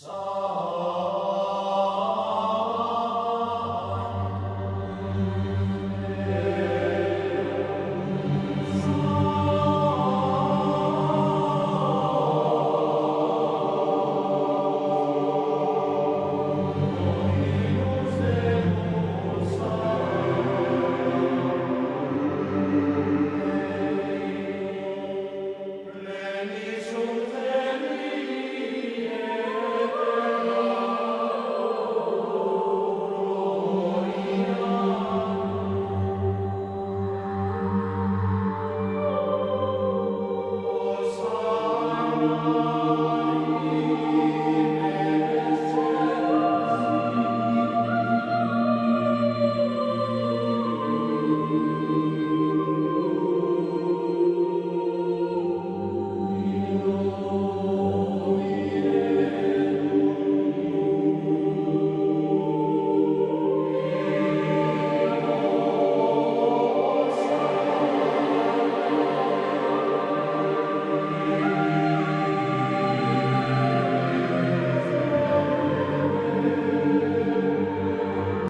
So